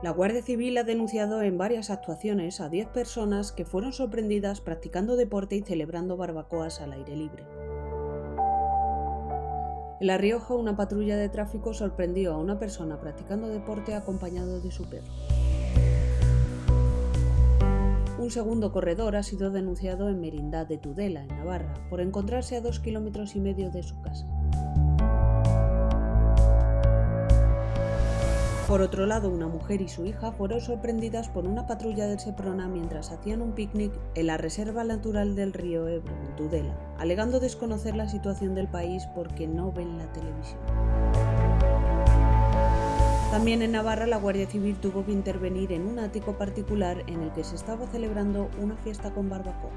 La Guardia Civil ha denunciado en varias actuaciones a 10 personas que fueron sorprendidas practicando deporte y celebrando barbacoas al aire libre. En La Rioja, una patrulla de tráfico sorprendió a una persona practicando deporte acompañado de su perro. Un segundo corredor ha sido denunciado en Merindad de Tudela, en Navarra, por encontrarse a dos kilómetros y medio de su casa. Por otro lado, una mujer y su hija fueron sorprendidas por una patrulla del Seprona mientras hacían un picnic en la Reserva Natural del Río Ebro, en Tudela, alegando desconocer la situación del país porque no ven la televisión. También en Navarra la Guardia Civil tuvo que intervenir en un ático particular en el que se estaba celebrando una fiesta con barbacoa.